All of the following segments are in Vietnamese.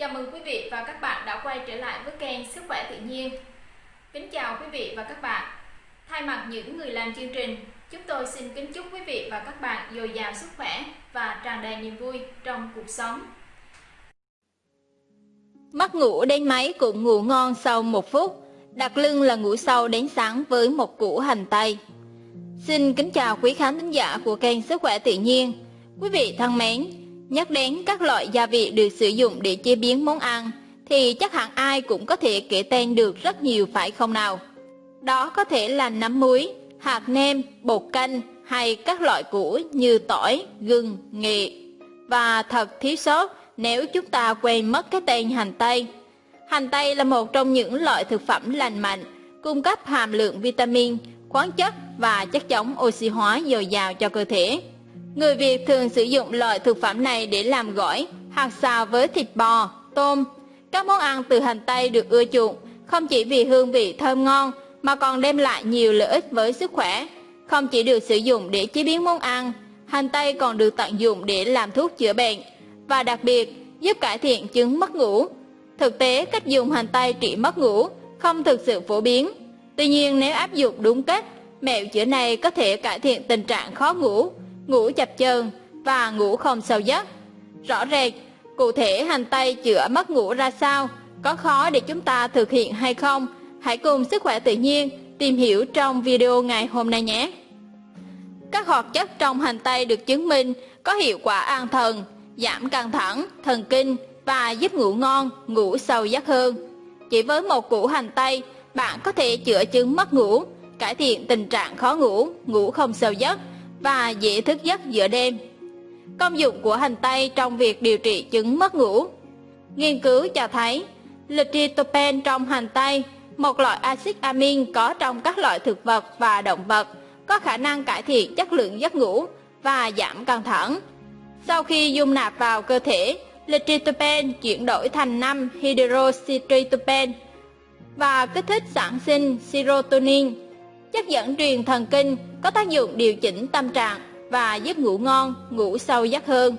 Chào mừng quý vị và các bạn đã quay trở lại với kênh Sức khỏe tự nhiên. Kính chào quý vị và các bạn. Thay mặt những người làm chương trình, chúng tôi xin kính chúc quý vị và các bạn dồi dào sức khỏe và tràn đầy niềm vui trong cuộc sống. Mắt ngủ đến máy cũng ngủ ngon sau một phút, đặt lưng là ngủ sâu đến sáng với một củ hành tây. Xin kính chào quý khán thính giả của kênh Sức khỏe tự nhiên. Quý vị thân mến, nhắc đến các loại gia vị được sử dụng để chế biến món ăn thì chắc hẳn ai cũng có thể kể tên được rất nhiều phải không nào? Đó có thể là nấm muối, hạt nêm, bột canh hay các loại củ như tỏi, gừng, nghệ. Và thật thiếu sót nếu chúng ta quên mất cái tên hành tây. Hành tây là một trong những loại thực phẩm lành mạnh, cung cấp hàm lượng vitamin, khoáng chất và chất chống oxy hóa dồi dào cho cơ thể. Người Việt thường sử dụng loại thực phẩm này để làm gỏi hoặc xào với thịt bò, tôm. Các món ăn từ hành tây được ưa chuộng không chỉ vì hương vị thơm ngon mà còn đem lại nhiều lợi ích với sức khỏe. Không chỉ được sử dụng để chế biến món ăn, hành tây còn được tận dụng để làm thuốc chữa bệnh và đặc biệt giúp cải thiện chứng mất ngủ. Thực tế, cách dùng hành tây trị mất ngủ không thực sự phổ biến. Tuy nhiên, nếu áp dụng đúng cách, mẹo chữa này có thể cải thiện tình trạng khó ngủ, ngủ chập chờn và ngủ không sâu giấc. Rõ rệt, cụ thể hành tây chữa mất ngủ ra sao, có khó để chúng ta thực hiện hay không? Hãy cùng Sức khỏe tự nhiên tìm hiểu trong video ngày hôm nay nhé. Các hoạt chất trong hành tây được chứng minh có hiệu quả an thần, giảm căng thẳng, thần kinh và giúp ngủ ngon, ngủ sâu giấc hơn. Chỉ với một củ hành tây, bạn có thể chữa chứng mất ngủ, cải thiện tình trạng khó ngủ, ngủ không sâu giấc và dễ thức giấc giữa đêm. Công dụng của hành tây trong việc điều trị chứng mất ngủ Nghiên cứu cho thấy, litritopene trong hành tây, một loại axit amin có trong các loại thực vật và động vật, có khả năng cải thiện chất lượng giấc ngủ và giảm căng thẳng. Sau khi dung nạp vào cơ thể, litritopene chuyển đổi thành 5 hydroxytritopene và kích thích sản sinh serotonin, chất dẫn truyền thần kinh có tác dụng điều chỉnh tâm trạng và giúp ngủ ngon, ngủ sâu giấc hơn.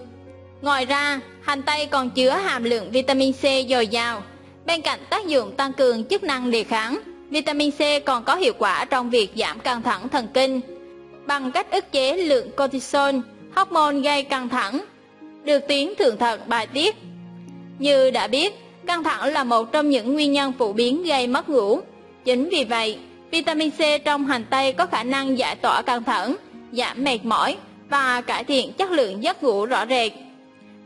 Ngoài ra, hành tây còn chứa hàm lượng vitamin C dồi dào. Bên cạnh tác dụng tăng cường chức năng đề kháng, vitamin C còn có hiệu quả trong việc giảm căng thẳng thần kinh bằng cách ức chế lượng cortisol, hormone gây căng thẳng, được tuyến thượng thận bài tiết. Như đã biết, căng thẳng là một trong những nguyên nhân phổ biến gây mất ngủ. Chính vì vậy, vitamin C trong hành tây có khả năng giải tỏa căng thẳng, giảm mệt mỏi và cải thiện chất lượng giấc ngủ rõ rệt.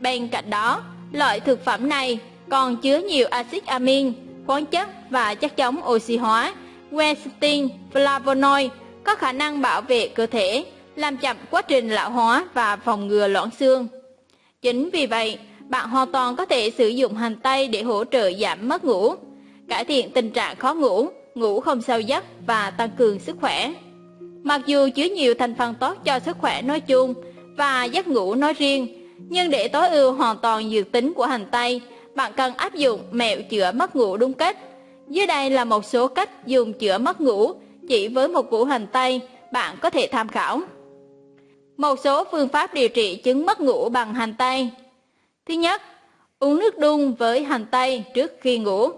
Bên cạnh đó, loại thực phẩm này còn chứa nhiều axit amin, khoáng chất và chất chống oxy hóa, quercetin, flavonoid có khả năng bảo vệ cơ thể, làm chậm quá trình lão hóa và phòng ngừa loãng xương. Chính vì vậy, bạn hoàn toàn có thể sử dụng hành tây để hỗ trợ giảm mất ngủ, cải thiện tình trạng khó ngủ, ngủ không sâu giấc và tăng cường sức khỏe. Mặc dù chứa nhiều thành phần tốt cho sức khỏe nói chung và giấc ngủ nói riêng, nhưng để tối ưu hoàn toàn dược tính của hành tây, bạn cần áp dụng mẹo chữa mất ngủ đúng cách. Dưới đây là một số cách dùng chữa mất ngủ chỉ với một củ hành tây bạn có thể tham khảo. Một số phương pháp điều trị chứng mất ngủ bằng hành tây. Thứ nhất, uống nước đun với hành tây trước khi ngủ.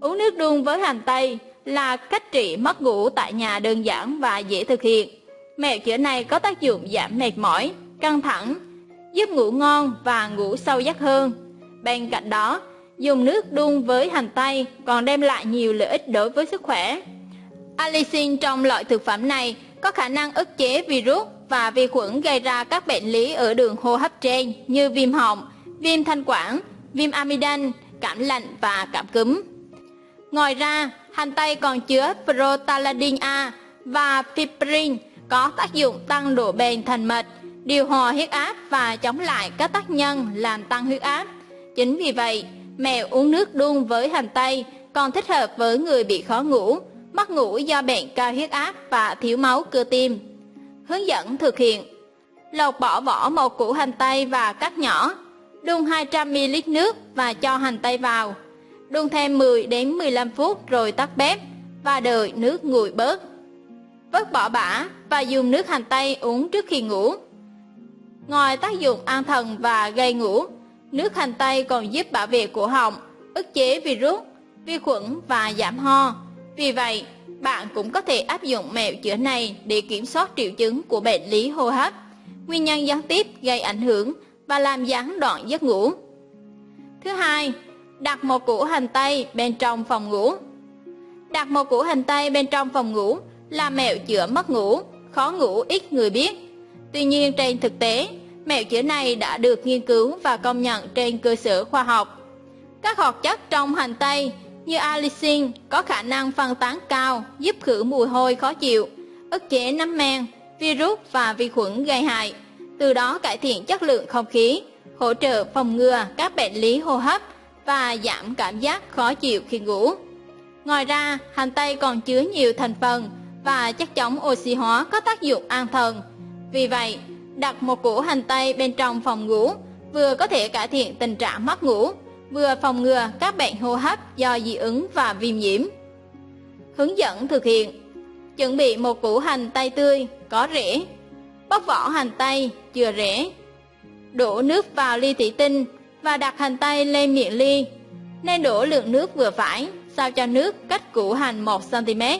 Uống nước đun với hành tây là cách trị mất ngủ tại nhà đơn giản và dễ thực hiện. Mẹo chữa này có tác dụng giảm mệt mỏi, căng thẳng, giúp ngủ ngon và ngủ sâu giấc hơn. Bên cạnh đó, dùng nước đun với hành tây còn đem lại nhiều lợi ích đối với sức khỏe. Allicin trong loại thực phẩm này có khả năng ức chế virus và vi khuẩn gây ra các bệnh lý ở đường hô hấp trên như viêm họng, viêm thanh quản, viêm amidan, cảm lạnh và cảm cúm. Ngoài ra, hành tây còn chứa protaladin A và fibrin có tác dụng tăng độ bền thành mạch, điều hòa huyết áp và chống lại các tác nhân làm tăng huyết áp. Chính vì vậy, mèo uống nước đun với hành tây còn thích hợp với người bị khó ngủ, mất ngủ do bệnh cao huyết áp và thiếu máu cơ tim. Hướng dẫn thực hiện Lột bỏ vỏ một củ hành tây và cắt nhỏ, đun 200ml nước và cho hành tây vào. Đun thêm 10 đến 15 phút rồi tắt bếp và đợi nước nguội bớt. Vớt bỏ bã và dùng nước hành tây uống trước khi ngủ. Ngoài tác dụng an thần và gây ngủ, Nước hành tây còn giúp bảo vệ cổ họng, ức chế virus, vi khuẩn và giảm ho. Vì vậy, bạn cũng có thể áp dụng mẹo chữa này để kiểm soát triệu chứng của bệnh lý hô hấp, nguyên nhân gián tiếp gây ảnh hưởng và làm gián đoạn giấc ngủ. Thứ hai, đặt một củ hành tây bên trong phòng ngủ. Đặt một củ hành tây bên trong phòng ngủ là mẹo chữa mất ngủ, khó ngủ ít người biết. Tuy nhiên trên thực tế, mẹo chữa này đã được nghiên cứu và công nhận trên cơ sở khoa học. Các hoạt chất trong hành tây như allicin có khả năng phân tán cao giúp khử mùi hôi khó chịu, ức chế nấm men, virus và vi khuẩn gây hại, từ đó cải thiện chất lượng không khí, hỗ trợ phòng ngừa các bệnh lý hô hấp và giảm cảm giác khó chịu khi ngủ. Ngoài ra, hành tây còn chứa nhiều thành phần và chất chống oxy hóa có tác dụng an thần. Vì vậy, đặt một củ hành tây bên trong phòng ngủ vừa có thể cải thiện tình trạng mất ngủ, vừa phòng ngừa các bệnh hô hấp do dị ứng và viêm nhiễm. Hướng dẫn thực hiện Chuẩn bị một củ hành tây tươi, có rễ. Bóc vỏ hành tây, chừa rễ. Đổ nước vào ly thủy tinh và đặt hành tây lên miệng ly. Nên đổ lượng nước vừa phải, sao cho nước cách củ hành 1cm.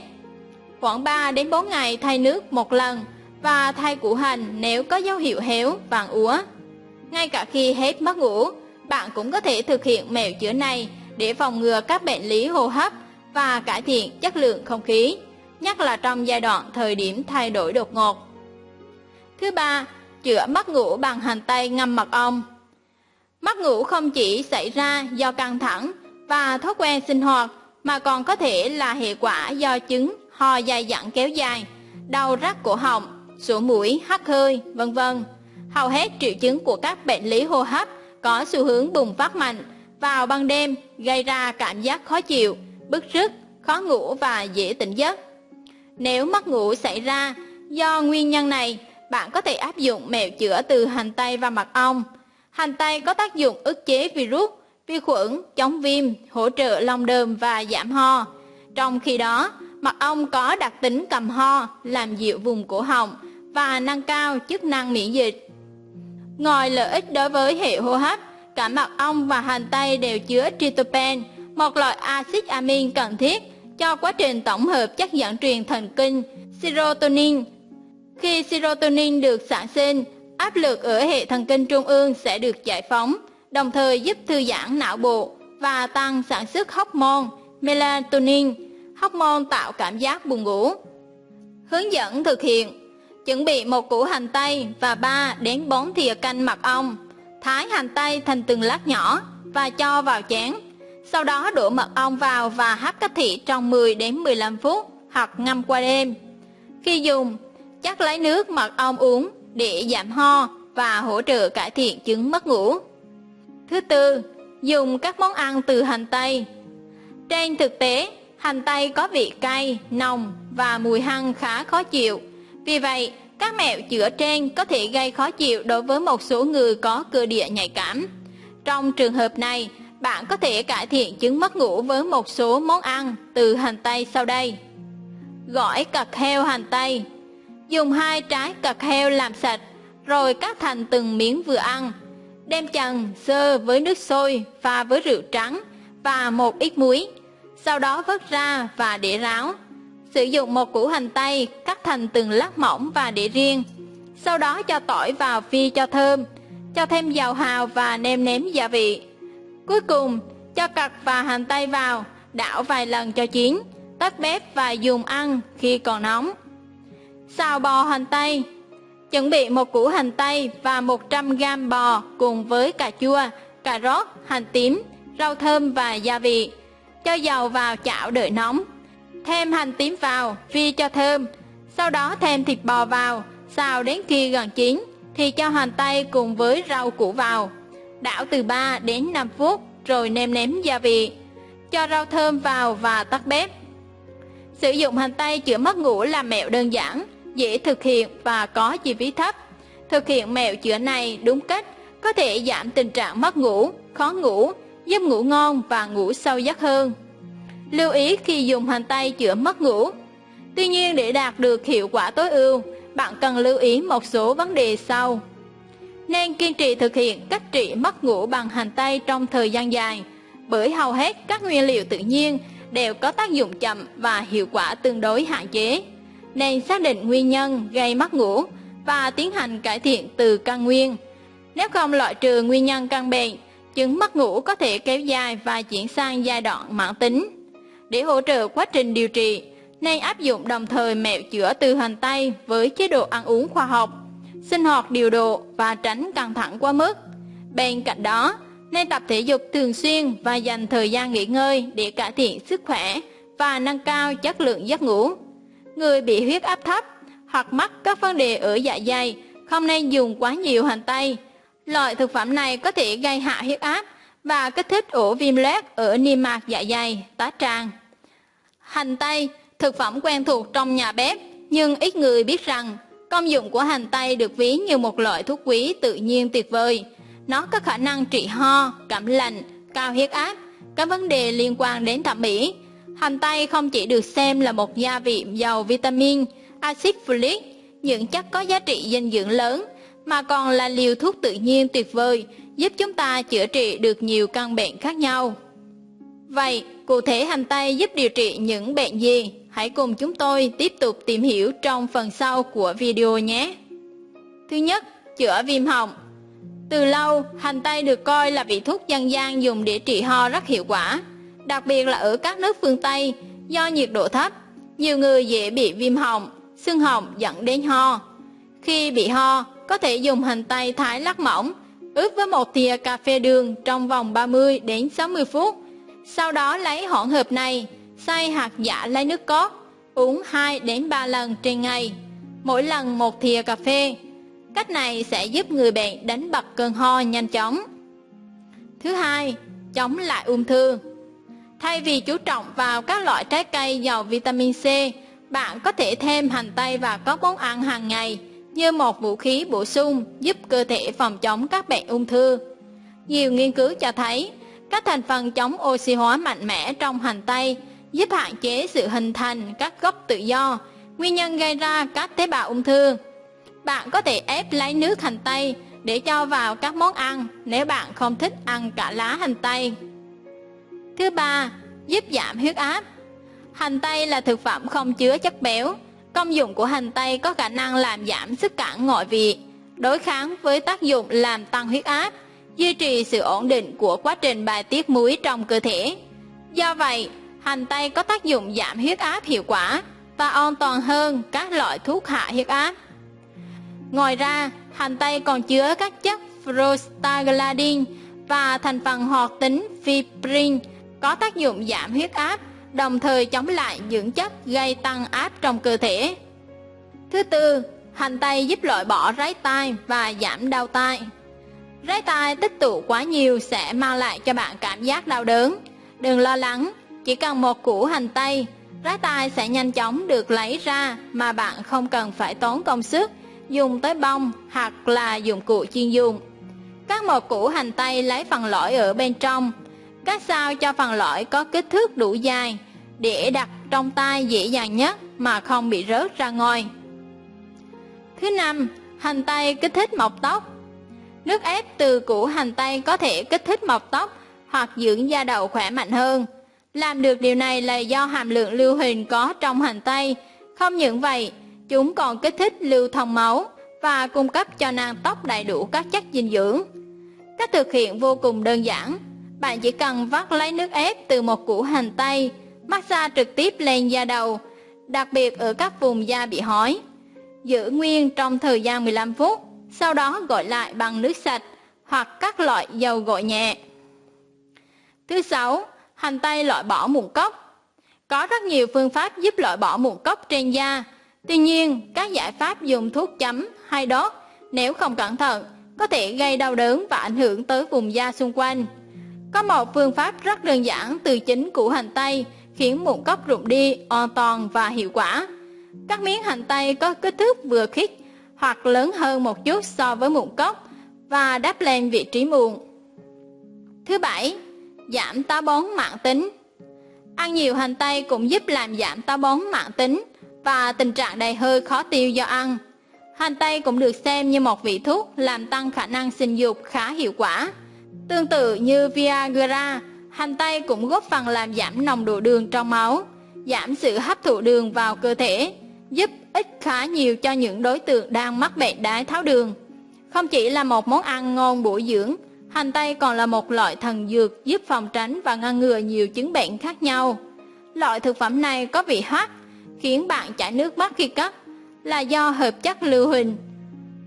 Khoảng 3 đến 4 ngày thay nước một lần và thay củ hành nếu có dấu hiệu héo, vàng úa. Ngay cả khi hết mất ngủ, bạn cũng có thể thực hiện mẹo chữa này để phòng ngừa các bệnh lý hô hấp và cải thiện chất lượng không khí, nhất là trong giai đoạn thời điểm thay đổi đột ngột. Thứ ba, chữa mất ngủ bằng hành tây ngâm mật ong. Mất ngủ không chỉ xảy ra do căng thẳng và thói quen sinh hoạt mà còn có thể là hệ quả do chứng ho dài dẳng kéo dài, đau rắc cổ họng, sổ mũi, hắt hơi, vân vân. Hầu hết triệu chứng của các bệnh lý hô hấp có xu hướng bùng phát mạnh vào ban đêm gây ra cảm giác khó chịu, bức rứt, khó ngủ và dễ tỉnh giấc. Nếu mất ngủ xảy ra do nguyên nhân này, bạn có thể áp dụng mẹo chữa từ hành tây và mật ong. Hành tây có tác dụng ức chế virus, vi khuẩn, chống viêm, hỗ trợ lòng đờm và giảm ho. Trong khi đó, mật ong có đặc tính cầm ho, làm dịu vùng cổ họng và nâng cao chức năng miễn dịch. Ngoài lợi ích đối với hệ hô hấp, cả mật ong và hành tây đều chứa tryptophan, một loại axit amin cần thiết cho quá trình tổng hợp chất dẫn truyền thần kinh serotonin. Khi serotonin được sản sinh, áp lực ở hệ thần kinh trung ương sẽ được giải phóng, đồng thời giúp thư giãn não bộ và tăng sản xuất hormone melatonin, hormone tạo cảm giác buồn ngủ. Hướng dẫn thực hiện Chuẩn bị một củ hành tây và 3 đến 4 thìa canh mật ong. Thái hành tây thành từng lát nhỏ và cho vào chén. Sau đó đổ mật ong vào và hấp cách thị trong 10 đến 15 phút hoặc ngâm qua đêm. Khi dùng, chắc lấy nước mật ong uống để giảm ho và hỗ trợ cải thiện chứng mất ngủ. Thứ tư, dùng các món ăn từ hành tây. Trên thực tế, hành tây có vị cay, nồng và mùi hăng khá khó chịu vì vậy, các mẹo chữa trên có thể gây khó chịu đối với một số người có cơ địa nhạy cảm. Trong trường hợp này, bạn có thể cải thiện chứng mất ngủ với một số món ăn từ hành tây sau đây. Gỏi cặt heo hành tây Dùng hai trái cật heo làm sạch, rồi cắt thành từng miếng vừa ăn. Đem chần sơ với nước sôi pha với rượu trắng và một ít muối. Sau đó vớt ra và để ráo. Sử dụng một củ hành tây cắt thành từng lát mỏng và để riêng. Sau đó cho tỏi vào phi cho thơm, cho thêm dầu hào và nêm nếm gia vị. Cuối cùng, cho cặt và hành tây vào, đảo vài lần cho chín, tắt bếp và dùng ăn khi còn nóng. Xào bò hành tây Chuẩn bị một củ hành tây và 100g bò cùng với cà chua, cà rốt, hành tím, rau thơm và gia vị. Cho dầu vào chảo đợi nóng, Thêm hành tím vào, phi cho thơm. Sau đó thêm thịt bò vào, xào đến khi gần chín, thì cho hành tây cùng với rau củ vào. Đảo từ 3 đến 5 phút, rồi nêm nếm gia vị. Cho rau thơm vào và tắt bếp. Sử dụng hành tây chữa mất ngủ là mẹo đơn giản, dễ thực hiện và có chi phí thấp. Thực hiện mẹo chữa này đúng cách có thể giảm tình trạng mất ngủ, khó ngủ, giúp ngủ ngon và ngủ sâu giấc hơn lưu ý khi dùng hành tây chữa mất ngủ. Tuy nhiên để đạt được hiệu quả tối ưu, bạn cần lưu ý một số vấn đề sau. nên kiên trì thực hiện cách trị mất ngủ bằng hành tây trong thời gian dài, bởi hầu hết các nguyên liệu tự nhiên đều có tác dụng chậm và hiệu quả tương đối hạn chế. Nên xác định nguyên nhân gây mất ngủ và tiến hành cải thiện từ căn nguyên. Nếu không loại trừ nguyên nhân căn bệnh, chứng mất ngủ có thể kéo dài và chuyển sang giai đoạn mãn tính. Để hỗ trợ quá trình điều trị, nên áp dụng đồng thời mẹo chữa từ hành tây với chế độ ăn uống khoa học, sinh hoạt điều độ và tránh căng thẳng quá mức. Bên cạnh đó, nên tập thể dục thường xuyên và dành thời gian nghỉ ngơi để cải thiện sức khỏe và nâng cao chất lượng giấc ngủ. Người bị huyết áp thấp hoặc mắc các vấn đề ở dạ dày không nên dùng quá nhiều hành tây. Loại thực phẩm này có thể gây hạ huyết áp và kích thích ổ viêm loét ở niêm mạc dạ dày, tá tràng. Hành tây, thực phẩm quen thuộc trong nhà bếp, nhưng ít người biết rằng công dụng của hành tây được ví như một loại thuốc quý tự nhiên tuyệt vời. Nó có khả năng trị ho, cảm lạnh, cao huyết áp, các vấn đề liên quan đến thẩm mỹ. Hành tây không chỉ được xem là một gia vị giàu vitamin, axit folic, những chất có giá trị dinh dưỡng lớn, mà còn là liều thuốc tự nhiên tuyệt vời, giúp chúng ta chữa trị được nhiều căn bệnh khác nhau. Vậy, cụ thể hành tây giúp điều trị những bệnh gì? Hãy cùng chúng tôi tiếp tục tìm hiểu trong phần sau của video nhé. Thứ nhất, chữa viêm họng. Từ lâu, hành tây được coi là vị thuốc dân gian dùng để trị ho rất hiệu quả, đặc biệt là ở các nước phương Tây, do nhiệt độ thấp, nhiều người dễ bị viêm họng, sưng họng dẫn đến ho. Khi bị ho, có thể dùng hành tây thái lắc mỏng, ướp với một thìa cà phê đường trong vòng 30 đến 60 phút. Sau đó lấy hỗn hợp này, xay hạt giả lấy nước cốt, uống 2 đến 3 lần trên ngày, mỗi lần một thìa cà phê. Cách này sẽ giúp người bệnh đánh bật cơn ho nhanh chóng. Thứ hai, chống lại ung thư. Thay vì chú trọng vào các loại trái cây giàu vitamin C, bạn có thể thêm hành tây vào các món ăn hàng ngày như một vũ khí bổ sung giúp cơ thể phòng chống các bệnh ung thư. Nhiều nghiên cứu cho thấy, các thành phần chống oxy hóa mạnh mẽ trong hành tây giúp hạn chế sự hình thành các gốc tự do, nguyên nhân gây ra các tế bào ung thư. Bạn có thể ép lấy nước hành tây để cho vào các món ăn nếu bạn không thích ăn cả lá hành tây. Thứ ba, giúp giảm huyết áp. Hành tây là thực phẩm không chứa chất béo. Công dụng của hành tây có khả năng làm giảm sức cản ngoại vị, đối kháng với tác dụng làm tăng huyết áp, duy trì sự ổn định của quá trình bài tiết muối trong cơ thể. Do vậy, hành tây có tác dụng giảm huyết áp hiệu quả và an toàn hơn các loại thuốc hạ huyết áp. Ngoài ra, hành tây còn chứa các chất prostaglandin và thành phần hoạt tính fibrin có tác dụng giảm huyết áp, đồng thời chống lại những chất gây tăng áp trong cơ thể. Thứ tư, hành tây giúp loại bỏ ráy tai và giảm đau tai. Ráy tai tích tụ quá nhiều sẽ mang lại cho bạn cảm giác đau đớn. Đừng lo lắng, chỉ cần một củ hành tây, ráy tai sẽ nhanh chóng được lấy ra mà bạn không cần phải tốn công sức dùng tới bông hoặc là dụng cụ chuyên dùng. các một củ hành tây lấy phần lõi ở bên trong, cắt sao cho phần lõi có kích thước đủ dài để đặt trong tay dễ dàng nhất mà không bị rớt ra ngoài. Thứ năm, hành tây kích thích mọc tóc. Nước ép từ củ hành tây có thể kích thích mọc tóc hoặc dưỡng da đầu khỏe mạnh hơn. Làm được điều này là do hàm lượng lưu huỳnh có trong hành tây. Không những vậy, chúng còn kích thích lưu thông máu và cung cấp cho nang tóc đầy đủ các chất dinh dưỡng. Cách thực hiện vô cùng đơn giản. Bạn chỉ cần vắt lấy nước ép từ một củ hành tây, massage trực tiếp lên da đầu, đặc biệt ở các vùng da bị hói. Giữ nguyên trong thời gian 15 phút, sau đó gội lại bằng nước sạch hoặc các loại dầu gội nhẹ. Thứ sáu, hành tây loại bỏ mụn cốc. Có rất nhiều phương pháp giúp loại bỏ mụn cốc trên da. Tuy nhiên, các giải pháp dùng thuốc chấm hay đốt nếu không cẩn thận có thể gây đau đớn và ảnh hưởng tới vùng da xung quanh. Có một phương pháp rất đơn giản từ chính củ hành tây khiến mụn cốc rụng đi an toàn và hiệu quả. Các miếng hành tây có kích thước vừa khít hoặc lớn hơn một chút so với mụn cốc và đắp lên vị trí mụn. Thứ bảy, giảm táo bón mạng tính. Ăn nhiều hành tây cũng giúp làm giảm táo bón mạng tính và tình trạng đầy hơi khó tiêu do ăn. Hành tây cũng được xem như một vị thuốc làm tăng khả năng sinh dục khá hiệu quả. Tương tự như Viagra, hành tây cũng góp phần làm giảm nồng độ đường trong máu, giảm sự hấp thụ đường vào cơ thể, giúp ích khá nhiều cho những đối tượng đang mắc bệnh đái tháo đường. Không chỉ là một món ăn ngon bổ dưỡng, hành tây còn là một loại thần dược giúp phòng tránh và ngăn ngừa nhiều chứng bệnh khác nhau. Loại thực phẩm này có vị hoắt, khiến bạn chảy nước mắt khi cắt, là do hợp chất lưu huỳnh.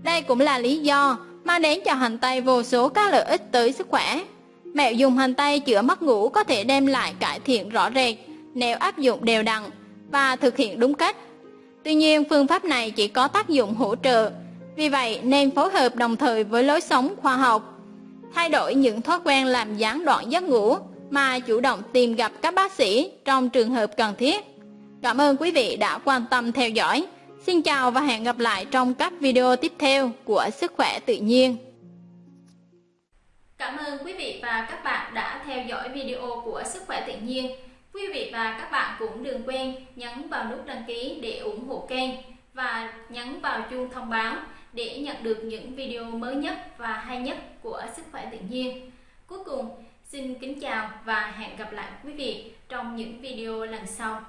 Đây cũng là lý do mang đến cho hành tây vô số các lợi ích tới sức khỏe. Mẹo dùng hành tây chữa mất ngủ có thể đem lại cải thiện rõ rệt nếu áp dụng đều đặn và thực hiện đúng cách. Tuy nhiên, phương pháp này chỉ có tác dụng hỗ trợ, vì vậy nên phối hợp đồng thời với lối sống khoa học. Thay đổi những thói quen làm gián đoạn giấc ngủ mà chủ động tìm gặp các bác sĩ trong trường hợp cần thiết. Cảm ơn quý vị đã quan tâm theo dõi. Xin chào và hẹn gặp lại trong các video tiếp theo của Sức khỏe tự nhiên. Cảm ơn quý vị và các bạn đã theo dõi video của Sức khỏe tự nhiên. Quý vị và các bạn cũng đừng quên nhấn vào nút đăng ký để ủng hộ kênh và nhấn vào chuông thông báo để nhận được những video mới nhất và hay nhất của Sức khỏe tự nhiên. Cuối cùng, xin kính chào và hẹn gặp lại quý vị trong những video lần sau.